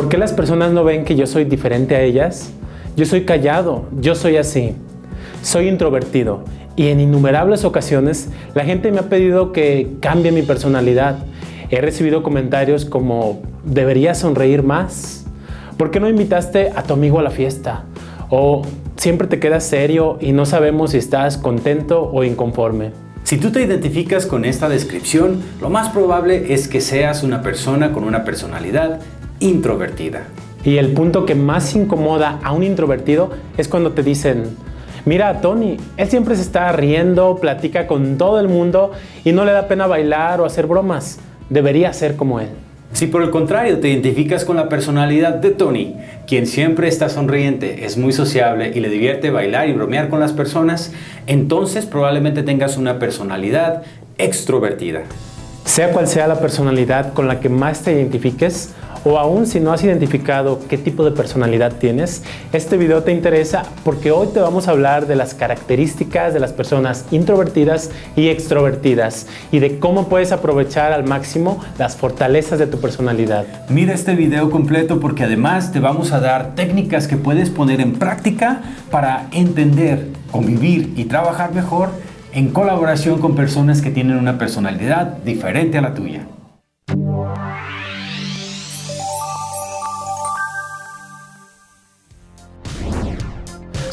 ¿Por qué las personas no ven que yo soy diferente a ellas? Yo soy callado, yo soy así. Soy introvertido y en innumerables ocasiones la gente me ha pedido que cambie mi personalidad. He recibido comentarios como, ¿deberías sonreír más? ¿Por qué no invitaste a tu amigo a la fiesta? O siempre te quedas serio y no sabemos si estás contento o inconforme. Si tú te identificas con esta descripción, lo más probable es que seas una persona con una personalidad introvertida. Y el punto que más incomoda a un introvertido es cuando te dicen, mira a Tony, él siempre se está riendo, platica con todo el mundo y no le da pena bailar o hacer bromas. Debería ser como él. Si por el contrario te identificas con la personalidad de Tony, quien siempre está sonriente, es muy sociable y le divierte bailar y bromear con las personas, entonces probablemente tengas una personalidad extrovertida. Sea cual sea la personalidad con la que más te identifiques, o aún si no has identificado qué tipo de personalidad tienes, este video te interesa porque hoy te vamos a hablar de las características de las personas introvertidas y extrovertidas y de cómo puedes aprovechar al máximo las fortalezas de tu personalidad. Mira este video completo porque además te vamos a dar técnicas que puedes poner en práctica para entender, convivir y trabajar mejor en colaboración con personas que tienen una personalidad diferente a la tuya.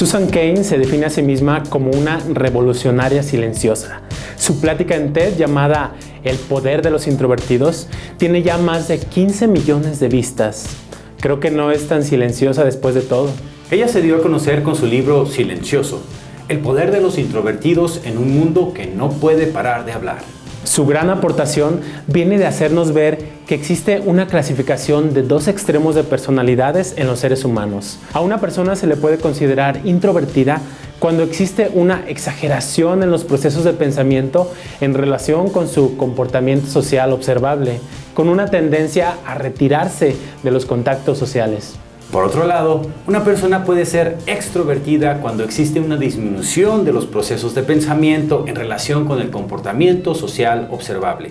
Susan Cain se define a sí misma como una revolucionaria silenciosa. Su plática en TED llamada El poder de los introvertidos tiene ya más de 15 millones de vistas. Creo que no es tan silenciosa después de todo. Ella se dio a conocer con su libro Silencioso, el poder de los introvertidos en un mundo que no puede parar de hablar. Su gran aportación viene de hacernos ver que existe una clasificación de dos extremos de personalidades en los seres humanos. A una persona se le puede considerar introvertida cuando existe una exageración en los procesos de pensamiento en relación con su comportamiento social observable, con una tendencia a retirarse de los contactos sociales. Por otro lado, una persona puede ser extrovertida cuando existe una disminución de los procesos de pensamiento en relación con el comportamiento social observable,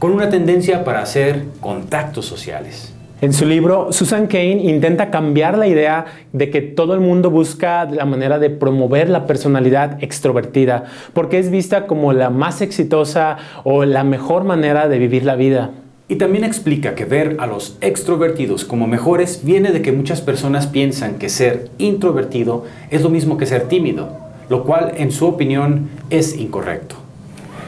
con una tendencia para hacer contactos sociales. En su libro, Susan Cain intenta cambiar la idea de que todo el mundo busca la manera de promover la personalidad extrovertida, porque es vista como la más exitosa o la mejor manera de vivir la vida. Y también explica que ver a los extrovertidos como mejores viene de que muchas personas piensan que ser introvertido es lo mismo que ser tímido, lo cual en su opinión es incorrecto.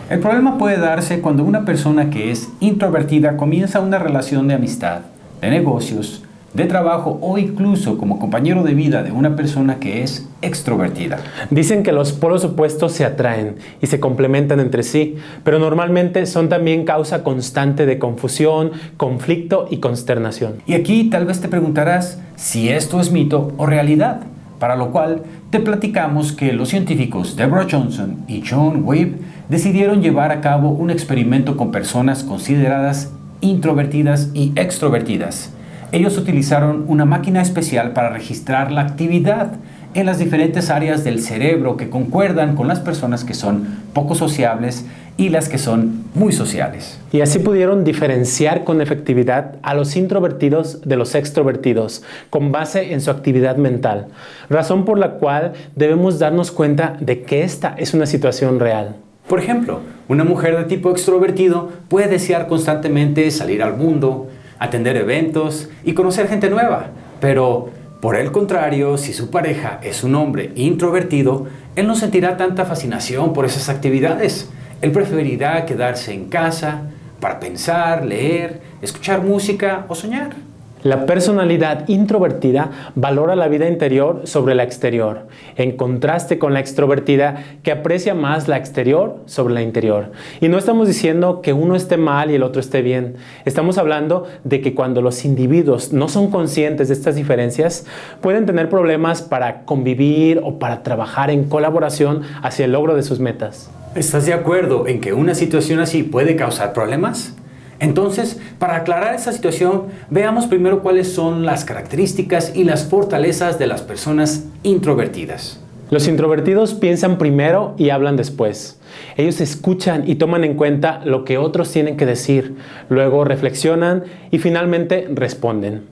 El problema puede darse cuando una persona que es introvertida comienza una relación de amistad, de negocios, de trabajo o incluso como compañero de vida de una persona que es extrovertida. Dicen que los polos opuestos se atraen y se complementan entre sí, pero normalmente son también causa constante de confusión, conflicto y consternación. Y aquí tal vez te preguntarás si esto es mito o realidad, para lo cual te platicamos que los científicos Deborah Johnson y John Webb decidieron llevar a cabo un experimento con personas consideradas introvertidas y extrovertidas ellos utilizaron una máquina especial para registrar la actividad en las diferentes áreas del cerebro que concuerdan con las personas que son poco sociables y las que son muy sociales. Y así pudieron diferenciar con efectividad a los introvertidos de los extrovertidos con base en su actividad mental, razón por la cual debemos darnos cuenta de que esta es una situación real. Por ejemplo, una mujer de tipo extrovertido puede desear constantemente salir al mundo, atender eventos y conocer gente nueva. Pero, por el contrario, si su pareja es un hombre introvertido, él no sentirá tanta fascinación por esas actividades. Él preferirá quedarse en casa para pensar, leer, escuchar música o soñar. La personalidad introvertida valora la vida interior sobre la exterior, en contraste con la extrovertida que aprecia más la exterior sobre la interior. Y no estamos diciendo que uno esté mal y el otro esté bien. Estamos hablando de que cuando los individuos no son conscientes de estas diferencias, pueden tener problemas para convivir o para trabajar en colaboración hacia el logro de sus metas. ¿Estás de acuerdo en que una situación así puede causar problemas? Entonces, para aclarar esta situación, veamos primero cuáles son las características y las fortalezas de las personas introvertidas. Los introvertidos piensan primero y hablan después. Ellos escuchan y toman en cuenta lo que otros tienen que decir, luego reflexionan y finalmente responden.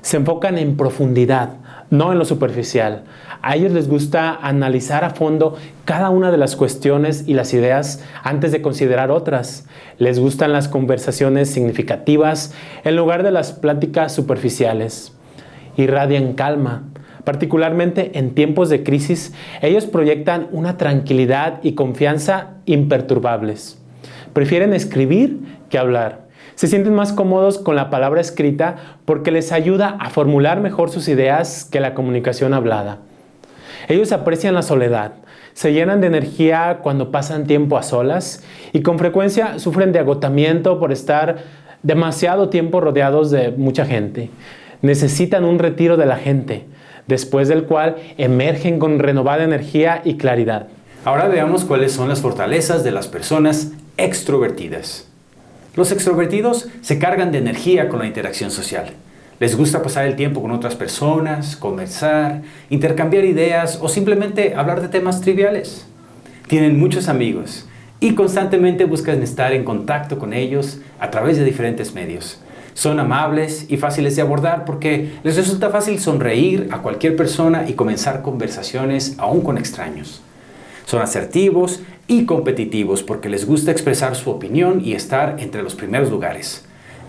Se enfocan en profundidad, no en lo superficial. A ellos les gusta analizar a fondo cada una de las cuestiones y las ideas antes de considerar otras. Les gustan las conversaciones significativas en lugar de las pláticas superficiales. Irradian calma. Particularmente en tiempos de crisis, ellos proyectan una tranquilidad y confianza imperturbables. Prefieren escribir que hablar. Se sienten más cómodos con la palabra escrita porque les ayuda a formular mejor sus ideas que la comunicación hablada. Ellos aprecian la soledad, se llenan de energía cuando pasan tiempo a solas y con frecuencia sufren de agotamiento por estar demasiado tiempo rodeados de mucha gente. Necesitan un retiro de la gente, después del cual emergen con renovada energía y claridad. Ahora veamos cuáles son las fortalezas de las personas extrovertidas. Los extrovertidos se cargan de energía con la interacción social. Les gusta pasar el tiempo con otras personas, conversar, intercambiar ideas o simplemente hablar de temas triviales. Tienen muchos amigos y constantemente buscan estar en contacto con ellos a través de diferentes medios. Son amables y fáciles de abordar porque les resulta fácil sonreír a cualquier persona y comenzar conversaciones aún con extraños. Son asertivos y competitivos porque les gusta expresar su opinión y estar entre los primeros lugares.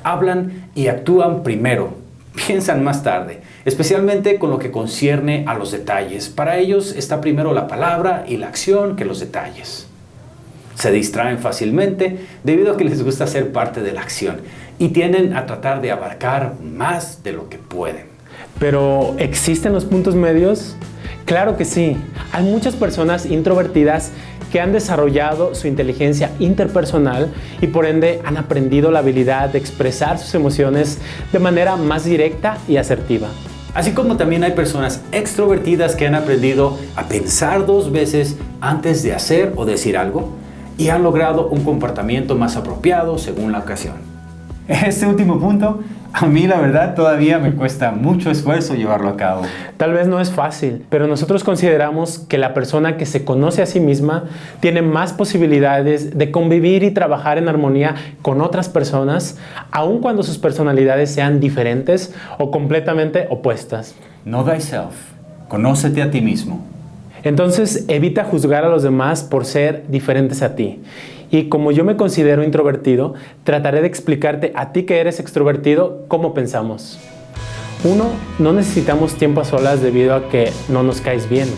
Hablan y actúan primero piensan más tarde, especialmente con lo que concierne a los detalles. Para ellos está primero la palabra y la acción que los detalles. Se distraen fácilmente debido a que les gusta ser parte de la acción y tienden a tratar de abarcar más de lo que pueden. Pero ¿existen los puntos medios? Claro que sí. Hay muchas personas introvertidas que han desarrollado su inteligencia interpersonal y por ende han aprendido la habilidad de expresar sus emociones de manera más directa y asertiva. Así como también hay personas extrovertidas que han aprendido a pensar dos veces antes de hacer o decir algo y han logrado un comportamiento más apropiado según la ocasión. Este último punto a mí la verdad todavía me cuesta mucho esfuerzo llevarlo a cabo. Tal vez no es fácil, pero nosotros consideramos que la persona que se conoce a sí misma tiene más posibilidades de convivir y trabajar en armonía con otras personas, aun cuando sus personalidades sean diferentes o completamente opuestas. Know thyself. Conócete a ti mismo. Entonces evita juzgar a los demás por ser diferentes a ti y como yo me considero introvertido, trataré de explicarte a ti que eres extrovertido cómo pensamos. Uno, no necesitamos tiempo a solas debido a que no nos caes bien.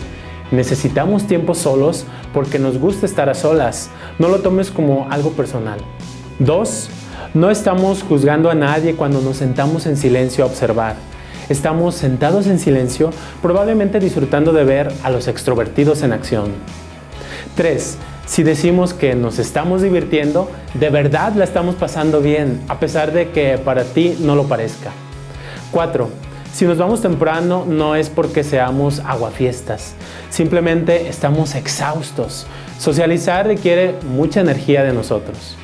Necesitamos tiempo solos porque nos gusta estar a solas. No lo tomes como algo personal. Dos, no estamos juzgando a nadie cuando nos sentamos en silencio a observar. Estamos sentados en silencio, probablemente disfrutando de ver a los extrovertidos en acción. 3. Si decimos que nos estamos divirtiendo, de verdad la estamos pasando bien, a pesar de que para ti no lo parezca. 4. Si nos vamos temprano no es porque seamos aguafiestas, simplemente estamos exhaustos. Socializar requiere mucha energía de nosotros.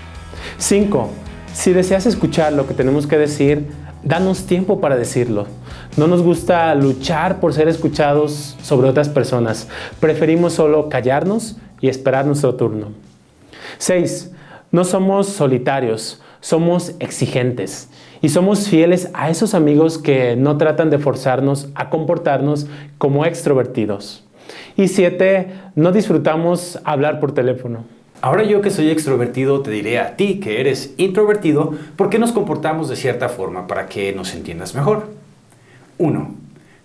5. Si deseas escuchar lo que tenemos que decir, danos tiempo para decirlo. No nos gusta luchar por ser escuchados sobre otras personas. Preferimos solo callarnos y esperar nuestro turno. 6. No somos solitarios, somos exigentes y somos fieles a esos amigos que no tratan de forzarnos a comportarnos como extrovertidos. Y 7. No disfrutamos hablar por teléfono. Ahora yo que soy extrovertido te diré a ti que eres introvertido por qué nos comportamos de cierta forma para que nos entiendas mejor. 1.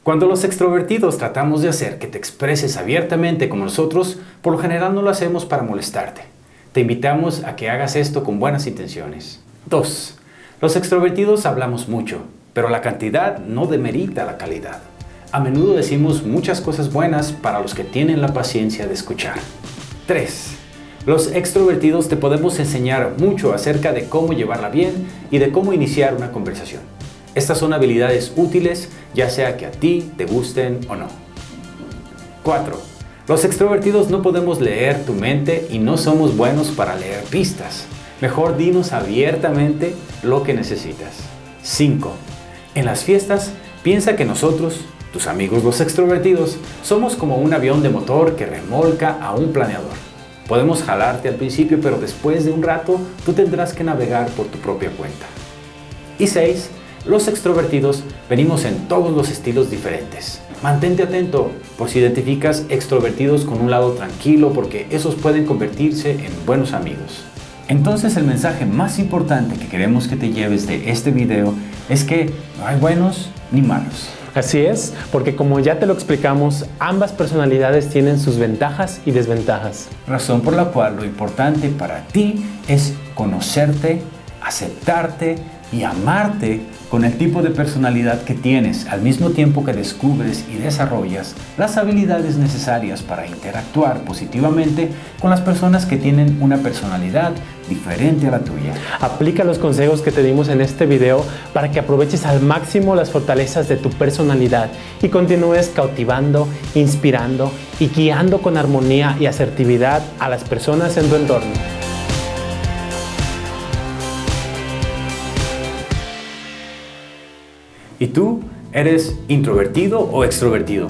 Cuando los extrovertidos tratamos de hacer que te expreses abiertamente como nosotros, por lo general no lo hacemos para molestarte. Te invitamos a que hagas esto con buenas intenciones. 2. Los extrovertidos hablamos mucho, pero la cantidad no demerita la calidad. A menudo decimos muchas cosas buenas para los que tienen la paciencia de escuchar. 3. Los extrovertidos te podemos enseñar mucho acerca de cómo llevarla bien y de cómo iniciar una conversación. Estas son habilidades útiles ya sea que a ti te gusten o no. 4. Los extrovertidos no podemos leer tu mente y no somos buenos para leer pistas. Mejor dinos abiertamente lo que necesitas. 5. En las fiestas, piensa que nosotros, tus amigos los extrovertidos, somos como un avión de motor que remolca a un planeador. Podemos jalarte al principio, pero después de un rato tú tendrás que navegar por tu propia cuenta. Y 6. Los extrovertidos venimos en todos los estilos diferentes. Mantente atento por si identificas extrovertidos con un lado tranquilo porque esos pueden convertirse en buenos amigos. Entonces el mensaje más importante que queremos que te lleves de este video es que no hay buenos ni malos. Así es, porque como ya te lo explicamos, ambas personalidades tienen sus ventajas y desventajas. Razón por la cual lo importante para ti es conocerte, aceptarte y amarte con el tipo de personalidad que tienes, al mismo tiempo que descubres y desarrollas las habilidades necesarias para interactuar positivamente con las personas que tienen una personalidad diferente a la tuya. Aplica los consejos que te dimos en este video para que aproveches al máximo las fortalezas de tu personalidad y continúes cautivando, inspirando y guiando con armonía y asertividad a las personas en tu entorno. ¿Y tú eres introvertido o extrovertido?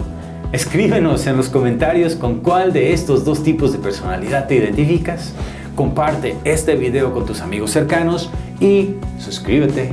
Escríbenos en los comentarios con cuál de estos dos tipos de personalidad te identificas. Comparte este video con tus amigos cercanos y suscríbete